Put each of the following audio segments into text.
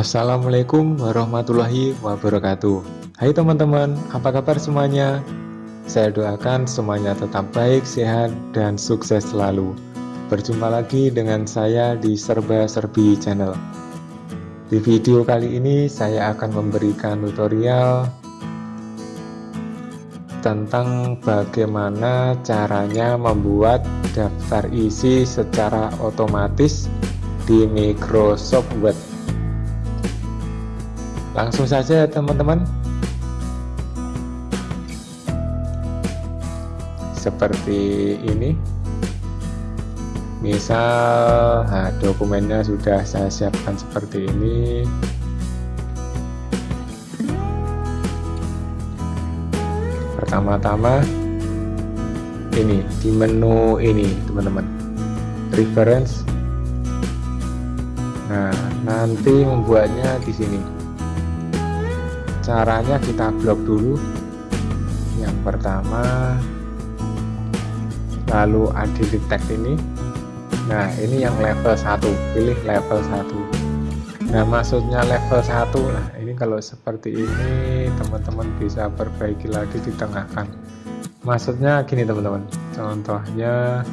Assalamualaikum warahmatullahi wabarakatuh. Hai teman-teman, apa kabar semuanya? Saya doakan semuanya tetap baik, sehat, dan sukses selalu. Berjumpa lagi dengan saya di Serba Serbi Channel. Di video kali ini saya akan memberikan tutorial tentang bagaimana caranya membuat daftar isi secara otomatis di Microsoft Word langsung saja teman-teman. Seperti ini. Misal nah, dokumennya sudah saya siapkan seperti ini. Pertama-tama ini di menu ini teman-teman. Reference nah nanti membuatnya di sini caranya kita blok dulu. Yang pertama lalu edit text ini. Nah ini yang level 1 pilih level 1 nah maksudnya level 1 nah ini kalau seperti ini teman-teman bisa perbaiki lagi di tengah kan maksudnya gini teman-teman. Contohnya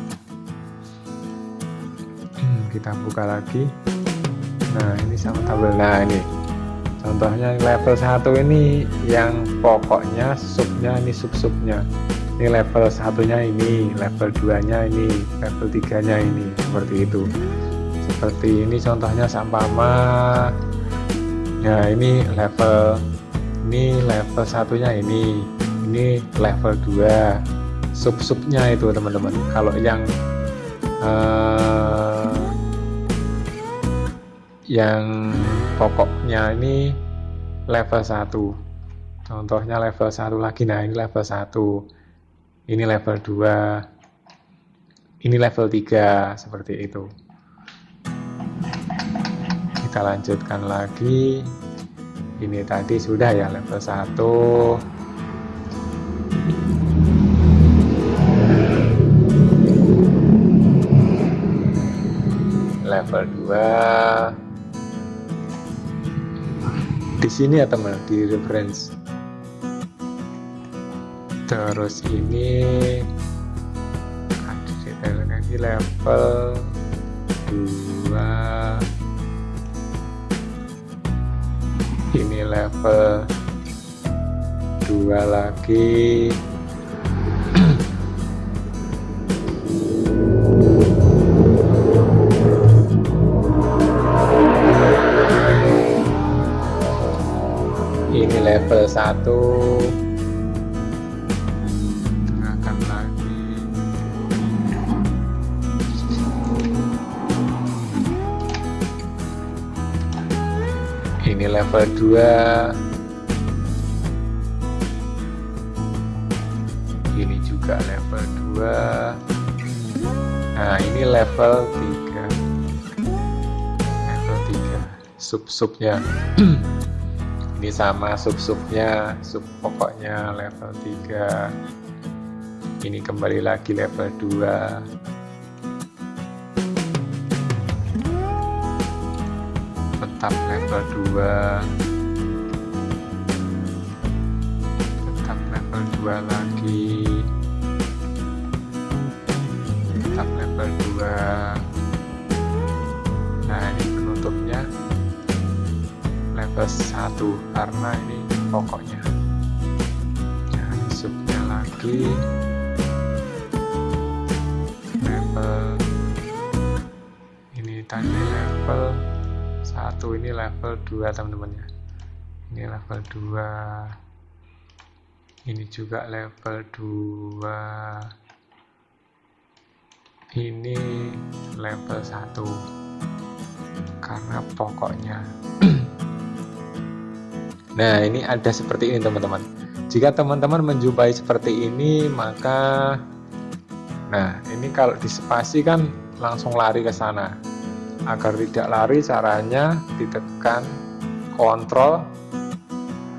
kita buka lagi. Nah ini sama tabel. Nah ini contohnya level 1 ini yang pokoknya subnya ini sub-subnya. Ini level satunya ini level 2 nya ini level 3 nya ini seperti itu. Seperti ini contohnya sampama. Ya ini level ini level satunya ini ini level 2 sub-subnya itu teman-teman. Kalau yang uh, yang pokoknya ini level 1 contohnya level 1 lagi. Nah ini level 1 ini level 2 ini level 3 seperti itu. Kita lanjutkan lagi. Ini tadi sudah ya level 1 level 2 di sini ya teman di reference. Terus ini ada detail lagi level 2 ini level 2 lagi level 1 ini level 2 ini juga level 2 nah ini level 3 level 3 sub-subnya ini sama sub-subnya sub pokoknya level 3 ini kembali lagi level 2 tetap level 2 tetap level 2 lagi. Tetap level 2 nah ini penutupnya level 1 karena ini pokoknya. Ini subnya lagi. Level. Ini tadi level satu ini level 2 teman-teman ya. Ini level 2 ini juga level 2 ini level 1 karena pokoknya nah ini ada seperti ini teman-teman. Jika teman-teman menjumpai seperti ini maka nah ini kalau dispasi kan langsung lari ke sana. Agar tidak lari caranya ditekan kontrol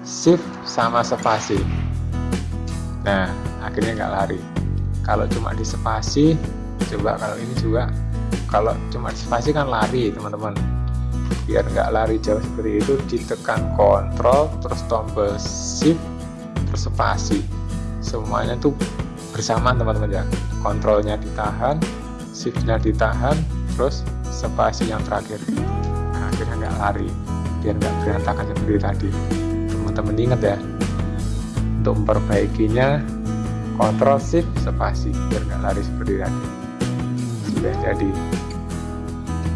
shift sama spasi. Nah akhirnya nggak lari. Kalau cuma di spasi coba kalau ini juga. Kalau cuma di spasi kan lari teman-teman biar nggak lari jauh seperti itu ditekan kontrol terus tombol shift terus spasi. Semuanya tuh bersamaan teman-teman ya. Kontrolnya ditahan shiftnya ditahan terus spasi yang terakhir. Nah akhirnya nggak lari. Biar nggak berantakan seperti tadi. Teman-teman ingat ya. Untuk memperbaikinya kontrol shift spasi. Biar nggak lari seperti tadi. Sudah jadi.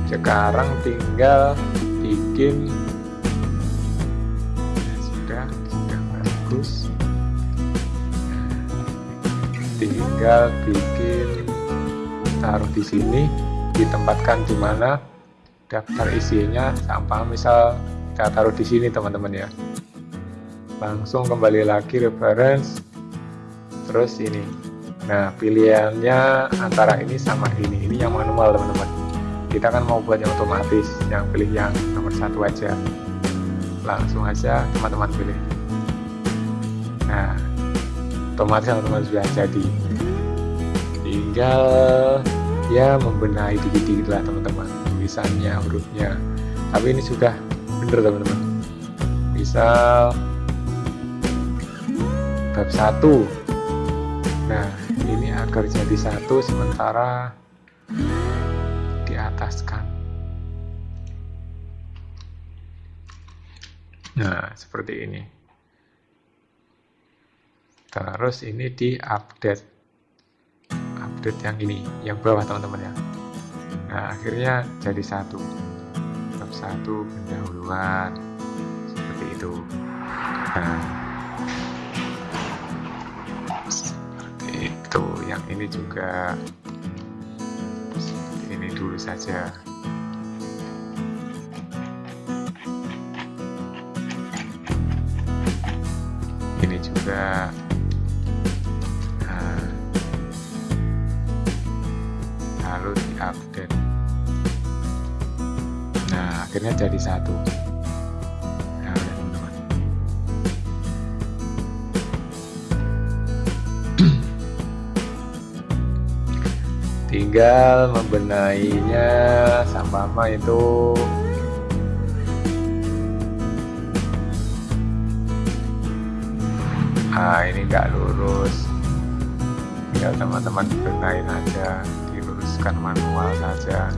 Sekarang tinggal bikin ya, sudah sudah bagus. Tinggal bikin taruh di sini ditempatkan di mana daftar isinya sampah. Misal kita taruh di sini teman-teman ya. Langsung kembali lagi reference. Terus ini. Nah pilihannya antara ini sama ini. Ini yang manual teman-teman. Kita kan mau buat yang otomatis yang pilih yang satu aja. Langsung aja teman-teman pilih. Nah otomatis teman-teman sudah jadi. Tinggal ya membenahi dikit-dikit lah teman-teman tulisannya hurufnya. Tapi ini sudah bener teman-teman. Misal bab satu. Nah ini agar jadi satu sementara di ataskan nah seperti ini. Terus ini di update. Update yang ini yang bawah teman-teman ya. Nah akhirnya jadi satu. Bab satu pendahuluan. Seperti itu. Nah. Seperti itu. Yang ini juga. Seperti ini dulu saja juga. Lalu diupdate. Nah akhirnya jadi satu. Nah teman-teman. Tinggal membenahinya sama itu nah ini enggak lurus. Tinggal teman-teman benahin aja. Tuliskan manual saja.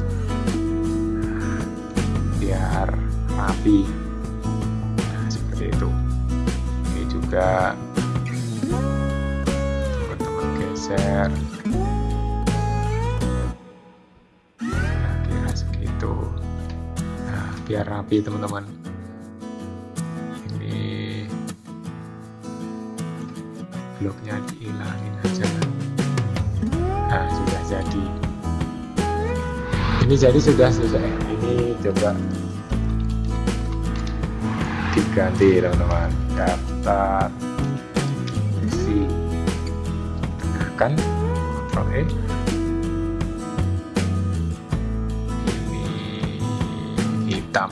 Biar rapi. Nah, seperti itu. Ini juga. Teman-teman geser. Nah, kira segitu. Nah biar rapi teman-teman bloknya dihilangin aja. Nah sudah jadi. Ini jadi sudah selesai ini coba diganti teman-teman. Daftar. Isi tekan Ctrl E. Ini hitam.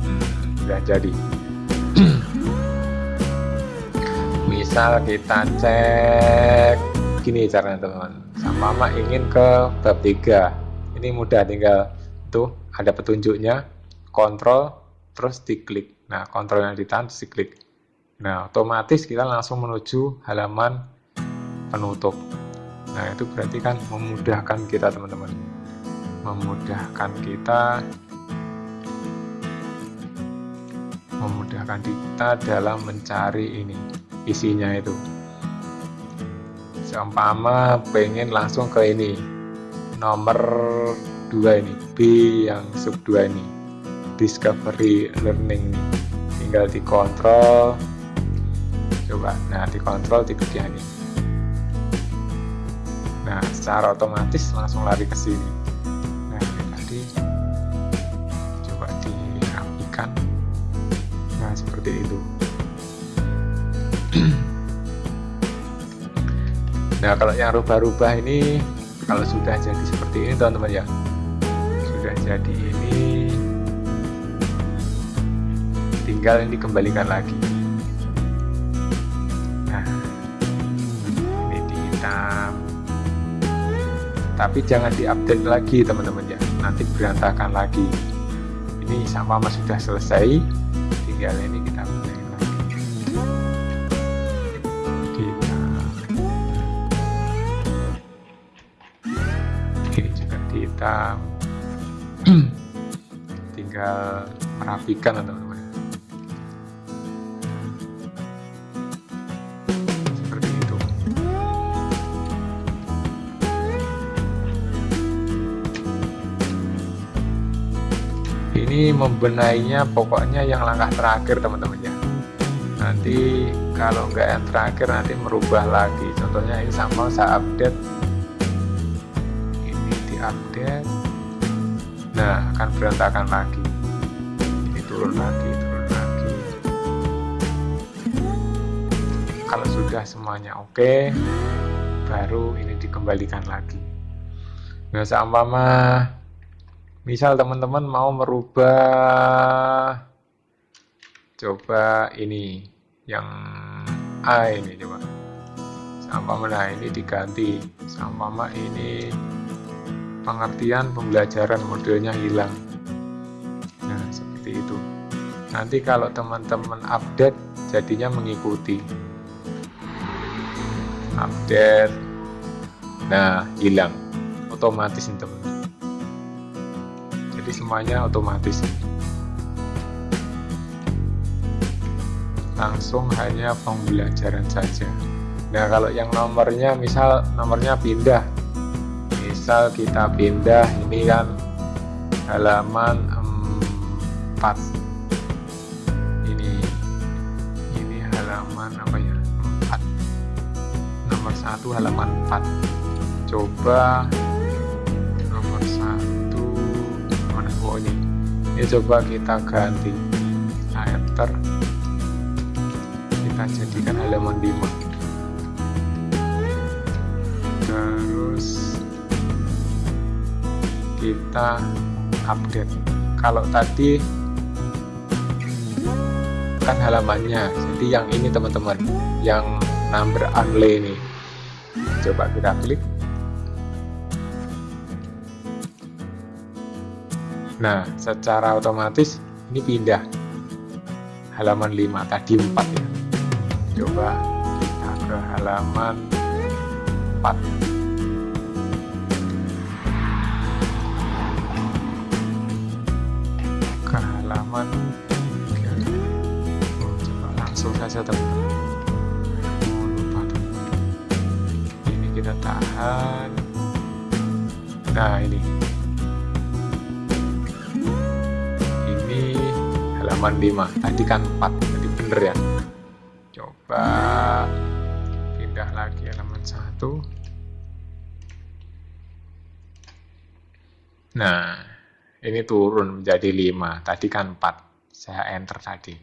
Hmm, sudah jadi misal kita cek gini caranya teman-teman. Sama ingin ke bab 3 ini mudah tinggal tuh ada petunjuknya kontrol terus diklik. Nah kontrol yang ditahan terus diklik. Nah otomatis kita langsung menuju halaman penutup. Nah itu berarti kan memudahkan kita teman-teman. Memudahkan kita. Memudahkan kita dalam mencari ini isinya itu. Seumpama pengen langsung ke ini nomor 2 ini B yang sub 2 ini discovery learning. Nih tinggal dikontrol coba. Nah dikontrol diklik yang ini. Nah secara otomatis langsung lari ke sini. Nah ini tadi coba dirapikan nah seperti itu nah kalau yang rubah-rubah ini kalau sudah jadi seperti ini teman-teman ya. Sudah jadi ini. Tinggal ini dikembalikan lagi. Nah ini di hitam tapi jangan diupdate lagi teman-teman ya. Nanti berantakan lagi. Ini sama sudah selesai. Tinggal ini kita benahi hitam tinggal merapikan teman-teman. Seperti itu. Ini membenahinya pokoknya yang langkah terakhir teman-teman ya. Nanti kalau enggak yang terakhir nanti merubah lagi. Contohnya ini sama saya update diupdate nah akan berantakan lagi. Ini turun lagi turun lagi. Kalau sudah semuanya oke baru ini dikembalikan lagi. Nah seumpama misal teman-teman mau merubah coba ini yang A ini coba. Sama nah ini diganti. Sama ini pengertian pembelajaran modelnya hilang. Nah seperti itu. Nanti kalau teman-teman update jadinya mengikuti. Update. Nah hilang. Otomatis teman jadi semuanya otomatis langsung hanya pembelajaran saja. Nah kalau yang nomornya misal nomornya pindah misal kita pindah ini kan halaman 4 ini ini halaman apa ya? 4 nomor 1 halaman 4 coba nomor 1 mana? Oh ini. Ini coba kita ganti. Kita enter. Kita jadikan halaman 5 terus kita update. Kalau tadi kan halamannya jadi yang ini teman-teman yang number only ini. Coba kita klik. Nah secara otomatis ini pindah. Halaman 5 tadi 4 ya. Coba kita ke halaman 4 ke halaman oh, coba langsung saja teman-teman oh, lupa teman ini kita tahan. Nah ini. Ini halaman 5 tadi kan 4 tadi bener ya ini turun menjadi 5 tadi kan 4 saya enter tadi.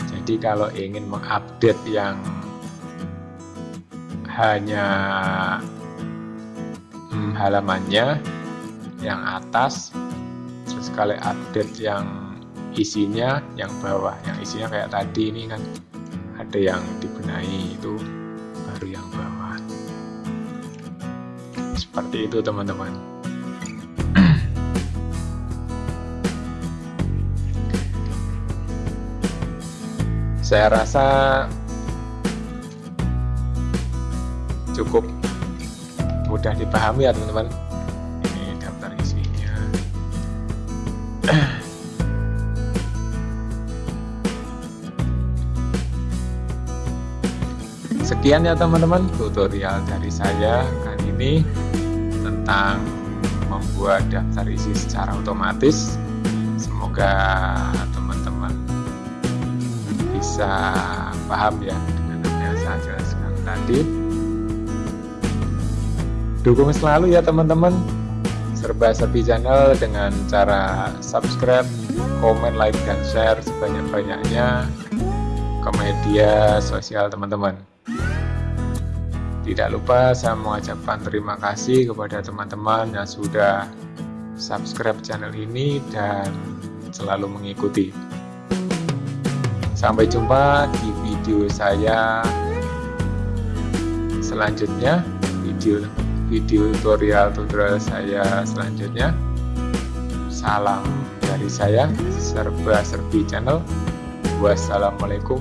Jadi kalau ingin mengupdate yang hanya hmm, halamannya yang atas terus kali update yang isinya yang bawah. Yang isinya kayak tadi ini kan ada yang dibenahi itu baru yang bawah. Seperti itu teman-teman saya rasa cukup mudah dipahami ya teman-teman. Ini daftar isinya. Sekian ya teman-teman tutorial dari saya kali ini tentang membuat daftar isi secara otomatis. Semoga bisa paham ya dengan apa yang saya jelaskan tadi. Dukung selalu ya teman-teman. Serba serbi channel dengan cara subscribe komen like dan share sebanyak-banyaknya ke media sosial teman-teman. Tidak lupa saya mengucapkan terima kasih kepada teman-teman yang sudah subscribe channel ini dan selalu mengikuti sampai jumpa di video saya selanjutnya video video tutorial tutorial saya selanjutnya salam dari saya Serba Serbi Channel. Wassalamualaikum